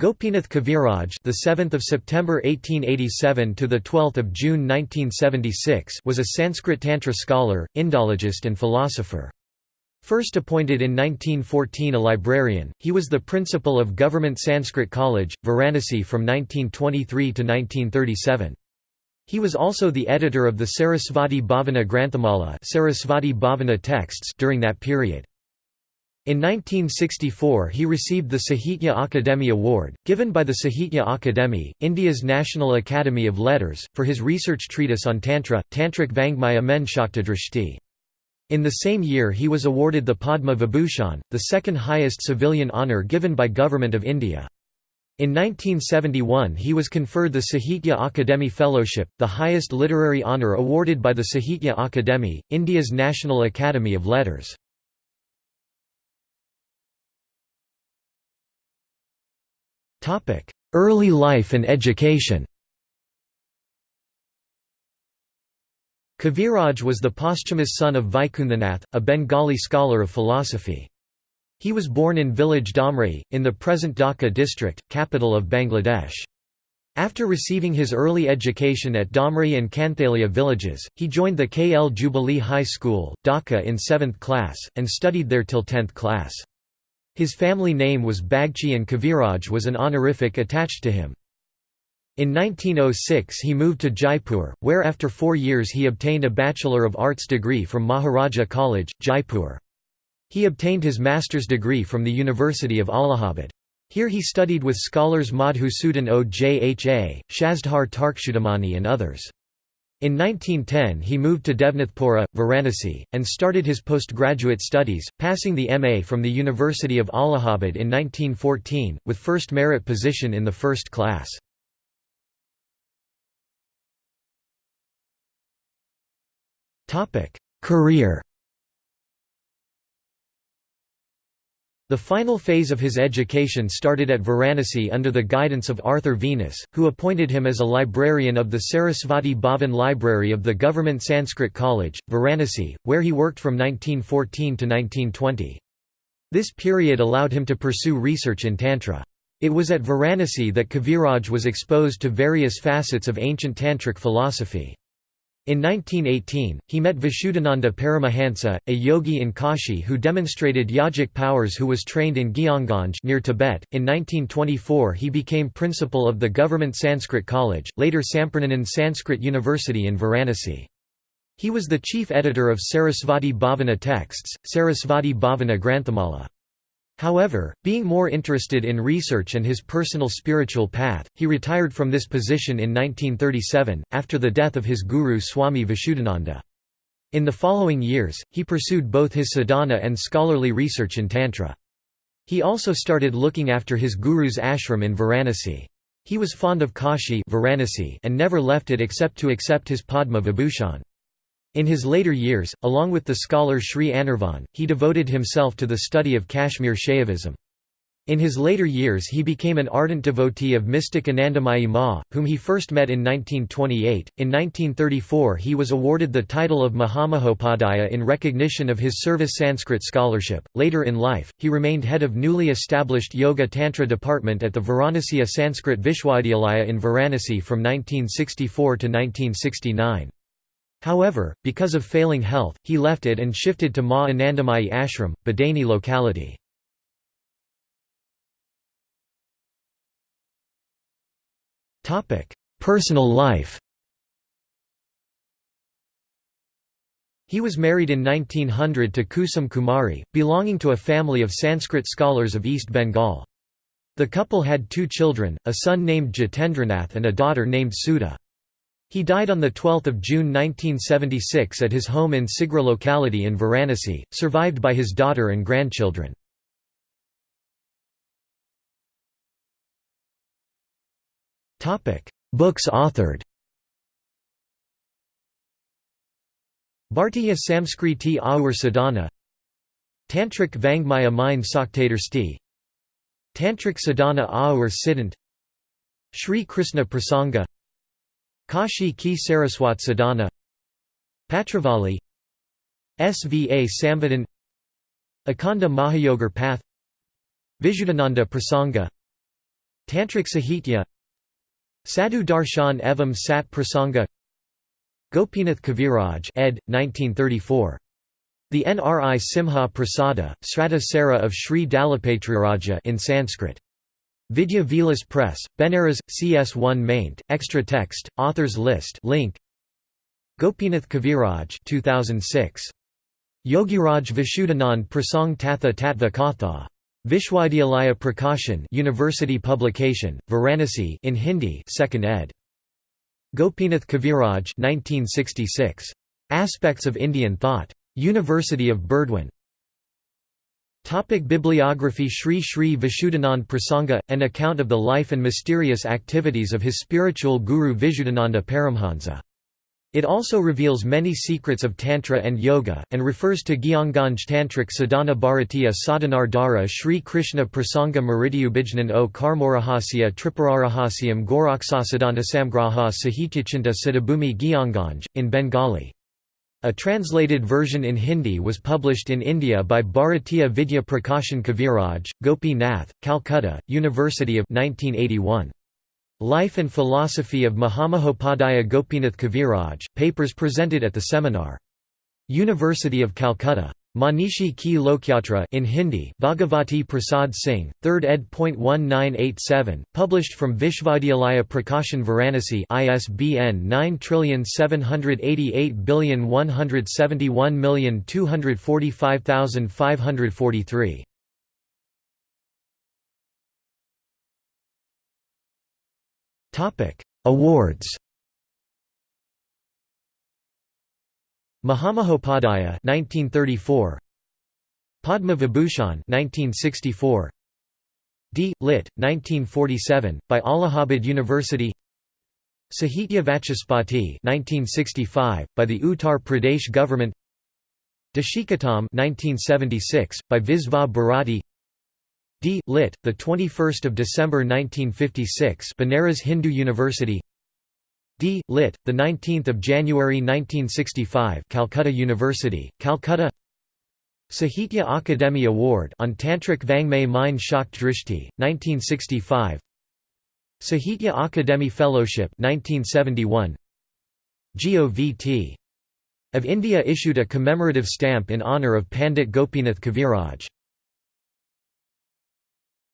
Gopinath Kaviraj, the 7th of September 1887 to the 12th of June 1976, was a Sanskrit tantra scholar, Indologist and philosopher. First appointed in 1914 a librarian, he was the principal of Government Sanskrit College, Varanasi from 1923 to 1937. He was also the editor of the Sarasvati Bhavana Granthamala Sarasvati Bhavana texts during that period. In 1964 he received the Sahitya Akademi Award, given by the Sahitya Akademi, India's National Academy of Letters, for his research treatise on Tantra, Tantric Vangmaya Men. In the same year he was awarded the Padma Vibhushan, the second highest civilian honour given by Government of India. In 1971 he was conferred the Sahitya Akademi Fellowship, the highest literary honour awarded by the Sahitya Akademi, India's National Academy of Letters. Early life and education Kaviraj was the posthumous son of Vaikunthanath, a Bengali scholar of philosophy. He was born in village Dhamrai, in the present Dhaka district, capital of Bangladesh. After receiving his early education at Dhamrai and Kanthalia villages, he joined the KL Jubilee High School, Dhaka in 7th class, and studied there till 10th class. His family name was Bagchi and Kaviraj was an honorific attached to him. In 1906 he moved to Jaipur, where after four years he obtained a Bachelor of Arts degree from Maharaja College, Jaipur. He obtained his master's degree from the University of Allahabad. Here he studied with scholars Madhusudan Ojha, Shashidhar Tarkachudamani and others. In 1910 he moved to Devnathpura, Varanasi, and started his postgraduate studies, passing the MA from the University of Allahabad in 1914, with first merit position in the first class. Career The final phase of his education started at Varanasi under the guidance of Arthur Venis, who appointed him as a librarian of the Sarasvati Bhavan Library of the Government Sanskrit College, Varanasi, where he worked from 1914 to 1920. This period allowed him to pursue research in Tantra. It was at Varanasi that Kaviraj was exposed to various facets of ancient Tantric philosophy. In 1918, he met Vishuddhananda Paramahansa, a yogi in Kashi who demonstrated yogic powers who was trained in Gyanganj near Tibet. In 1924 he became principal of the Government Sanskrit College, later Sampurnanand Sanskrit University in Varanasi. He was the chief editor of Sarasvati Bhavana texts, Sarasvati Bhavana Granthamala. However, being more interested in research and his personal spiritual path, he retired from this position in 1937, after the death of his guru Swami Vishuddhananda. In the following years, he pursued both his sadhana and scholarly research in Tantra. He also started looking after his guru's ashram in Varanasi. He was fond of Kashi Varanasi and never left it except to accept his Padma Vibhushan. In his later years, along with the scholar Sri Anirvan, he devoted himself to the study of Kashmir Shaivism. In his later years he became an ardent devotee of mystic Anandamayi Ma, whom he first met in 1928. In 1934 he was awarded the title of Mahamahopadhyaya in recognition of his service Sanskrit scholarship. Later in life, he remained head of newly established Yoga Tantra department at the Varanasi Sanskrit Vishwavidyalaya in Varanasi from 1964 to 1969. However, because of failing health, he left it and shifted to Ma Anandamayi Ashram, Bhadaini locality. Personal life He was married in 1900 to Kusum Kumari, belonging to a family of Sanskrit scholars of East Bengal. The couple had two children, a son named Jitendranath and a daughter named Sudha. He died on 12 June 1976 at his home in Sigra locality in Varanasi, survived by his daughter and grandchildren. Books authored Bhartiya Samskriti Aur Sadhana Tantrik Vangmaya Mind Saktadarsti Tantrik Sadhana Aur Siddhant Sri Krishna Prasanga Kashi Ki Saraswat Sadhana Patravali Sva Samvadan Akanda Mahayogar Path Vishuddhananda Prasanga Tantric Sahitya Sadhu Darshan Evam Sat Prasanga Gopinath Kaviraj ed. 1934. The Nri Simha Prasada, Srata Sara of Sri Dalapatriraja in Sanskrit. Vidya Vilas Press, Benares, CS1 maint, extra text, authors list link. Gopinath Kaviraj 2006. Yogiraj Vishuddhanand Prasang Tatha Tattva Katha. Vishwavidyalaya Prakashan University Publication, Varanasi in Hindi 2nd ed. Gopinath Kaviraj 1966. Aspects of Indian Thought. University of Burdwan. Topic Bibliography Sri Sri Vishuddhanand Prasanga, an account of the life and mysterious activities of his spiritual guru Vishuddhananda Paramhansa. It also reveals many secrets of Tantra and Yoga, and refers to Gyanganj Tantric Sadhana Bharatiya Sadhanar Dara Sri Krishna Prasanga Maridyubijnan o Karmorahasya Tripurarahasyam Goraksasadanta Samgraha Sahityachinta Siddhabhumi Gyanganj, in Bengali. A translated version in Hindi was published in India by Bharatiya Vidya Prakashan Kaviraj, Gopi Nath, Calcutta, University of 1981. Life and Philosophy of Mahamahopadhyaya Gopinath Kaviraj, papers presented at the seminar. University of Calcutta. Manishi Ki Lokyatra in Hindi Bhagavati Prasad Singh, 3rd ed. 1987, published from Vishvavidyalaya Prakashan Varanasi ISBN 9788171245543. Topic: Awards. Mahamahopadhyaya 1934. Padma Vibhushan 1964. D. Lit. 1947 by Allahabad University. Sahitya Vachaspati 1965 by the Uttar Pradesh government. Deshikottama 1976 by Visva Bharati. D. Lit. The 21st of December 1956, Banaras Hindu University. D. Lit. The 19th of January 1965, Calcutta University, Calcutta. Sahitya Akademi Award on Tantric Vangmay Mein Shak Drishti, 1965. Sahitya Akademi Fellowship 1971. GOVT. Of India issued a commemorative stamp in honour of Pandit Gopinath Kaviraj.